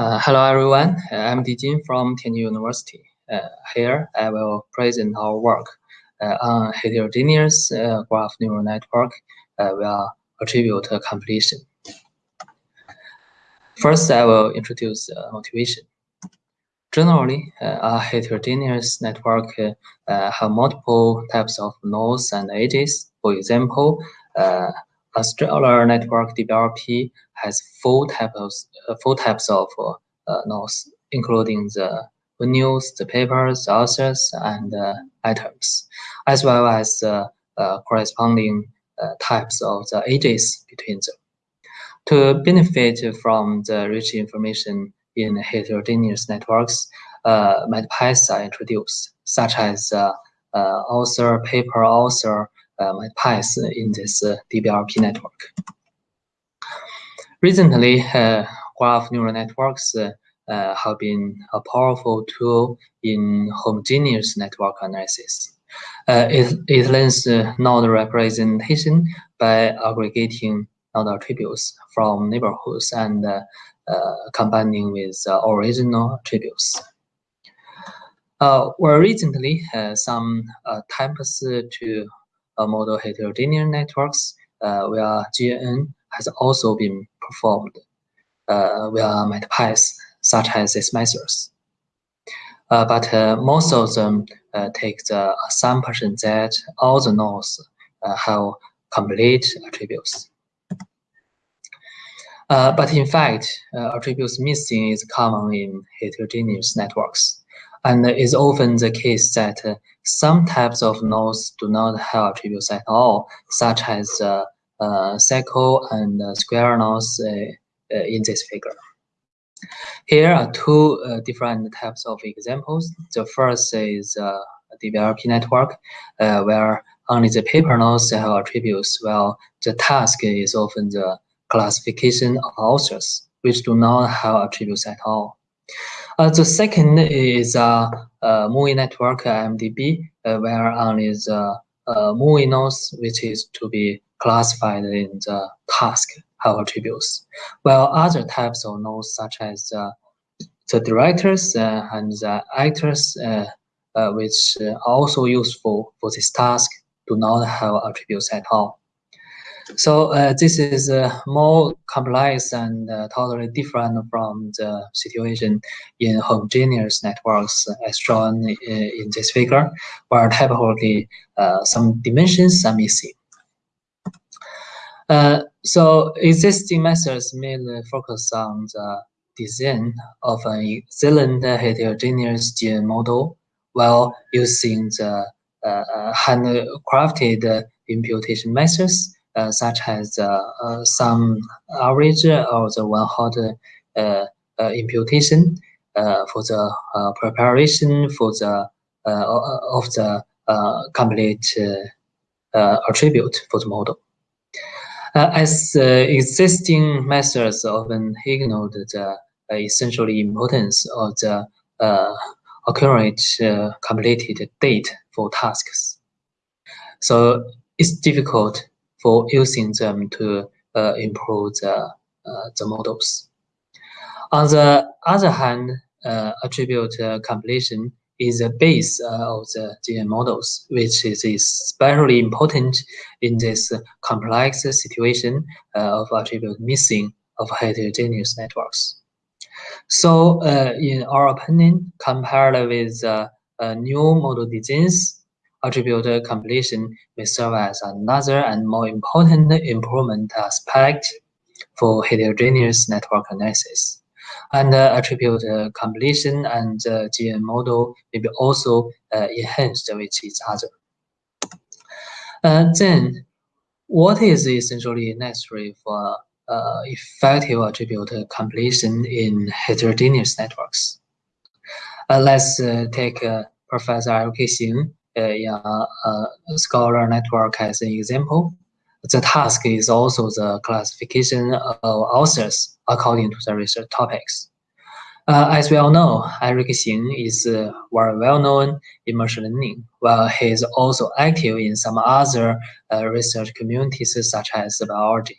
Uh, hello everyone, uh, I'm Dijin from Tianjin University. Uh, here I will present our work uh, on heterogeneous uh, graph neural network uh, via attribute completion. First, I will introduce motivation. Generally, a heterogeneous network have multiple types of nodes and edges. For example, stellar network DBLP has four types uh, four types of uh, nodes, including the venues, the papers, the authors, and uh, items, as well as uh, corresponding uh, types of the edges between them. To benefit from the rich information in heterogeneous networks, uh, are introduced, such as author, paper, author, uh, metapaths in this uh, DBLP network. Recently, uh, graph neural networks have been a powerful tool in homogeneous network analysis. Uh, it, it learns uh, node representation by aggregating node attributes from neighborhoods and uh, combining with original attributes. well, recently, some attempts to model heterogeneous networks uh, where GNN has also been performed uh, via metapaths such as these methods. Uh, but uh, most of them uh, take the assumption that all the nodes uh, have complete attributes. Uh, but in fact, attributes missing is common in heterogeneous networks. And it's often the case that uh, some types of nodes do not have attributes at all, such as uh, uh, cycle and square nodes in this figure. Here are two uh, different types of examples. The first is uh, DBLP network, uh, where only the paper nodes have attributes, while the task is often the classification of authors, which do not have attributes at all. Uh, the second is a uh, movie network IMDB, uh, where only the uh, movie nodes, which is to be classified in the task, have attributes, while other types of nodes, such as uh, the directors uh, and the actors, uh, uh, which are also useful for this task, do not have attributes at all. So uh, this is uh, more complex and uh, totally different from the situation in homogeneous networks as shown in this figure, where typically uh, some dimensions are missing. Uh, so existing methods mainly focus on the design of an excellent heterogeneous GNN model while using the uh, handcrafted imputation methods uh, Uh, such as uh, uh, some average or the one hot uh, uh, imputation for the preparation for the of the complete attribute for the model. Uh, as uh, existing methods often ignore the uh, essentially importance of the accurate completed date for tasks. So it's difficult for using them to uh, improve the, uh, the models. On the other hand, uh, attribute completion is the base of the GNN models, which is especially important in this complex situation of attribute missing of heterogeneous networks. So, uh, in our opinion, compared with uh, uh, new model designs, attribute completion may serve as another and more important improvement aspect for heterogeneous network analysis. And uh, attribute uh, completion and uh, GNN model may be also uh, enhanced with each other. Uh, then, what is essentially necessary for uh, effective attribute completion in heterogeneous networks? let's take Professor Eric Xing in a Scholar network as an example. The task is also the classification of authors according to the research topics. Uh, as we all know, Eric Xing is uh, very well known in machine learning, while he is also active in some other uh, research communities such as biology.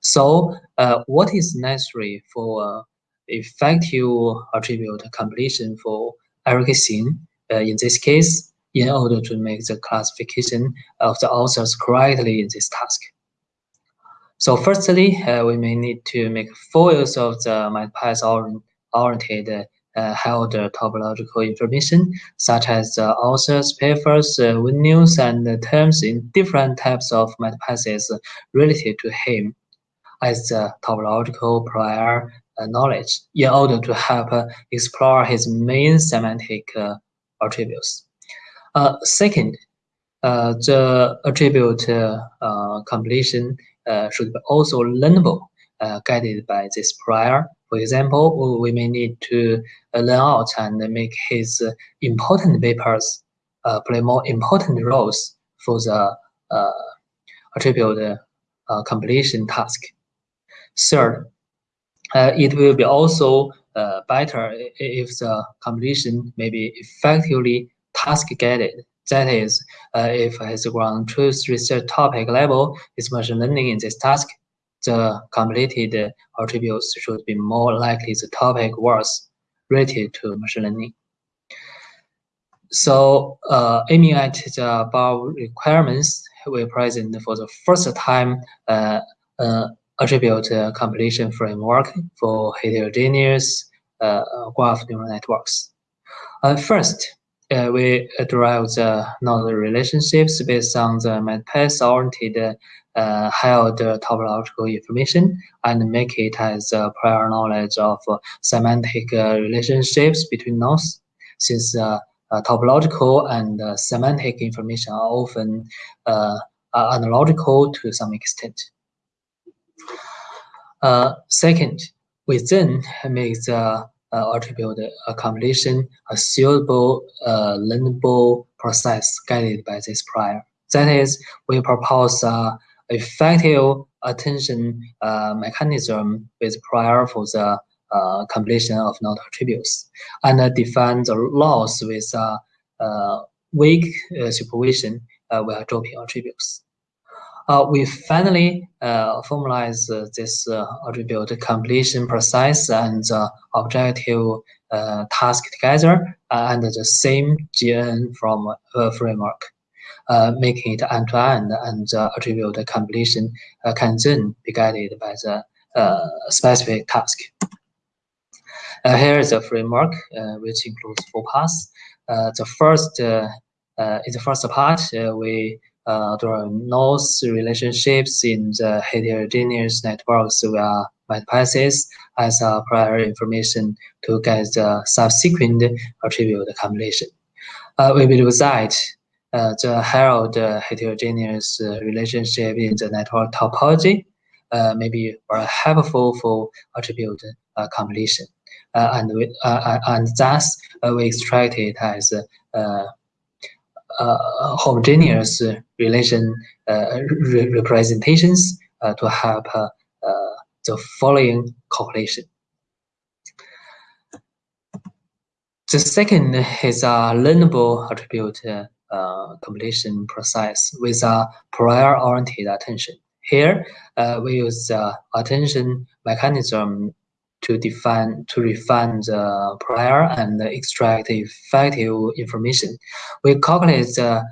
So, uh, what is necessary for effective attribute completion for Eric. Uh, in this case, in order to make the classification of the authors correctly in this task. So firstly, uh, we may need to make full use of the MetaPath oriented uh, held topological information, such as the authors, papers, uh, venues, and terms in different types of MetaPaths related to him as the topological prior uh, knowledge in order to help uh, explore his main semantic uh, attributes. Uh, second, the attribute completion should be also learnable, guided by this prior for example, we may need to learn out and make his important papers uh, play more important roles for the uh, attribute uh, completion task. Third, it will be also better if the completion may be effectively task-guided. That is, uh, if ground truth research topic level is machine learning in this task, the completed attributes should be more likely the topic was related to machine learning. So uh, aiming at the above requirements, we present for the first time uh, uh, attribute completion framework for heterogeneous uh, graph neural networks. Uh, first, uh, we derive the node relationships based on the MetaPath-oriented uh, held topological information and make it as a prior knowledge of semantic uh, relationships between nodes, since uh, uh topological and uh, semantic information are often uh, analogical to some extent. second, we then make the attribute completion a suitable, learnable process guided by this prior. That is, we propose a effective attention uh, mechanism with prior for the uh, completion of node attributes and uh, define the loss with uh, uh, weak uh, supervision while dropping attributes. We finally formalize this attribute completion process and objective task together under the same GN from framework uh, making it end-to-end and attribute completion uh, can then be guided by the uh, specific task. Uh, here is a framework uh, which includes four parts. Uh, the first, in the first part, we draw nodes relationships in the heterogeneous networks via MetaPaths as prior information to get the subsequent attribute completion. we will use that uh, the held heterogeneous uh, relationship in the network topology uh, may be very helpful for attribute completion. and, we, and thus, we extract it as uh, homogeneous relation uh, re representations uh, to help the following calculation. The second is a learnable attribute uh, completion process with a prior-oriented attention. Here, uh, we use the attention mechanism to define to refine the prior and extract effective information. We calculate the uh,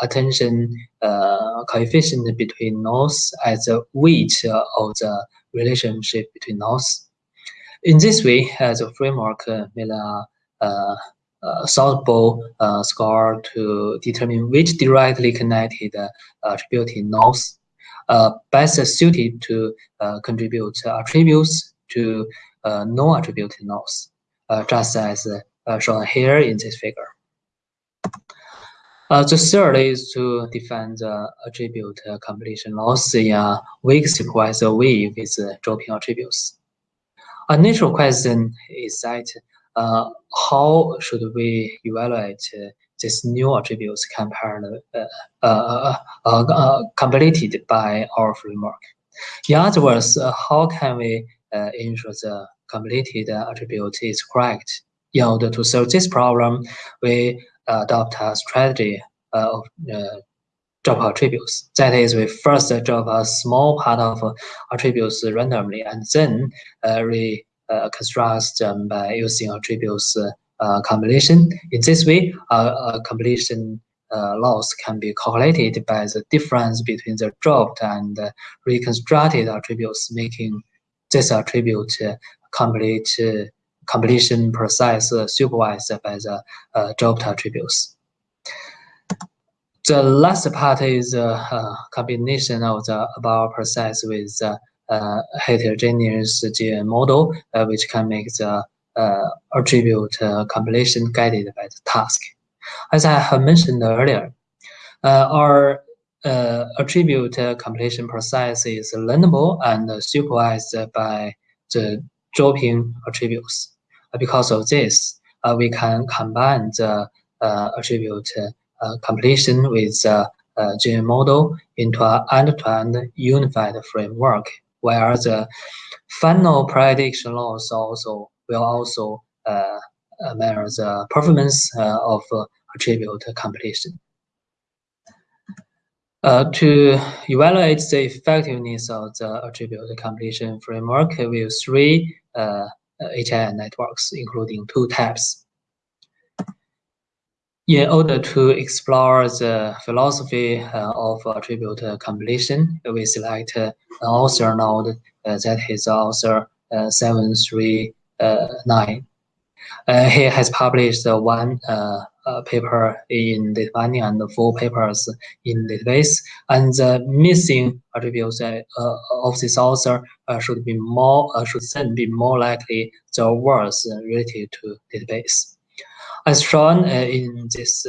attention uh, coefficient between nodes as the weight of the relationship between nodes. In this way, uh, the framework uh, made a uh, solvable uh, score to determine which directly connected uh, nodes best suited to contribute attributes to non-attributed nodes, just as shown here in this figure. Uh, the third is to define the attribute completion loss in a weak way with dropping attributes. A natural question is that uh, how should we evaluate uh, these new attributes compared uh, uh, uh, completed by our framework? In other words, how can we ensure the completed attribute is correct? In order to solve this problem, we adopt a strategy of drop attributes. That is, we first drop a small part of attributes randomly and then uh, re uh, constructs them by using attributes uh, combination. In this way, a combination uh, loss can be calculated by the difference between the dropped and reconstructed attributes, making this attribute complete completion process supervised by the dropped attributes. The last part is a uh, combination of the above process with the uh, heterogeneous GN model, uh, which can make the uh, attribute uh, compilation guided by the task. As I have mentioned earlier, uh, our attribute compilation process is learnable and supervised by the dropping attributes. Because of this, we can combine the attribute completion with the GN model into an end-to-end unified framework, where the final prediction loss also will also uh, measure the performance uh, of attribute completion. Uh, to evaluate the effectiveness of the attribute completion framework, we use three uh, uh, HIN networks, including two types. In order to explore the philosophy uh, of attribute completion, we select an author node that is author 739 uh, he has published one uh, uh paper in data and four papers in database. And the missing attributes uh, of this author should be more should then be more likely the words related to database. As shown in this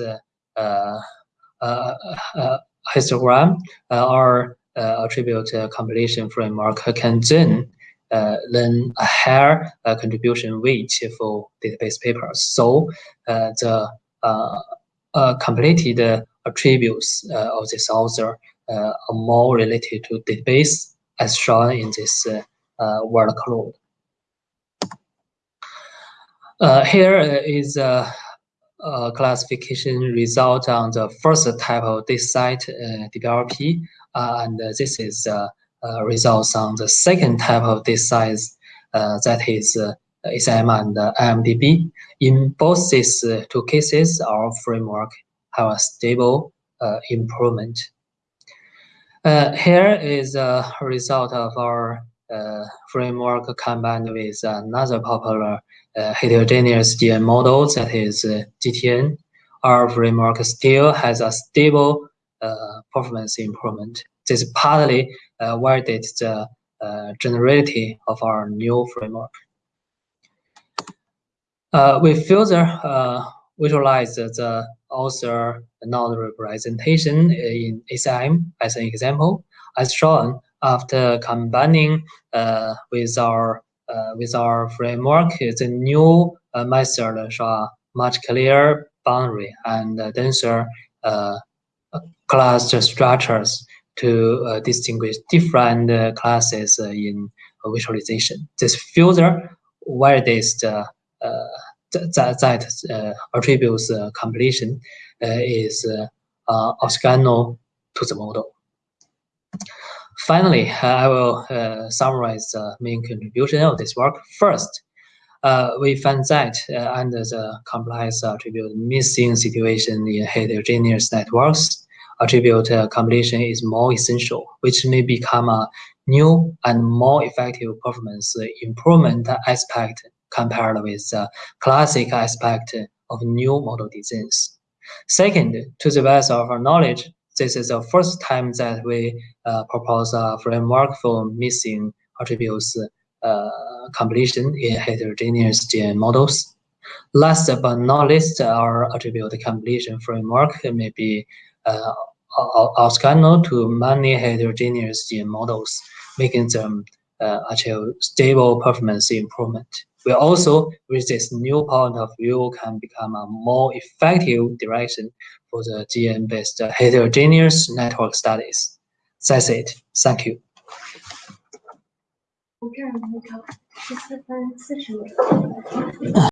histogram, our attribute completion framework can then uh, then a higher uh, contribution weight for database papers. So uh, the completed attributes of this author are more related to database as shown in this word cloud. Uh, here is a, a, classification result on the first type of uh, DBLP, uh, and this is uh, Uh, results on the second type of this size, uh, that is uh, ACM and uh, IMDB. In both these uh, two cases, our framework have a stable improvement. here is a result of our framework combined with another popular heterogeneous GN model that is GTN. Our framework still has a stable performance improvement. This is partly uh, validate the uh, generality of our new framework. Uh, we further visualize the author node representation in ACM as an example. As shown, after combining uh, with our uh, with our framework, the new uh, method show much clearer boundary and denser class structures to uh, distinguish different uh, classes uh, in visualization. This filter validates the that, that attributes completion is orthogonal to the model. Finally, I will uh, summarize the main contribution of this work. First, uh, we find that uh, under the compliance attribute missing situation in heterogeneous networks, attribute completion is more essential, which may become a new and more effective performance improvement aspect compared with the classic aspect of new model designs. Second, to the best of our knowledge, this is the first time that we uh, propose a framework for missing attributes uh, completion in heterogeneous GN models. Last but not least, our attribute completion framework may be uh, orthogonal to many heterogeneous GN models, making them uh, achieve stable performance improvement. We also, with this new point of view, can become a more effective direction for the GN-based heterogeneous network studies. That's it. Thank you. 从这儿那个十四分四十秒。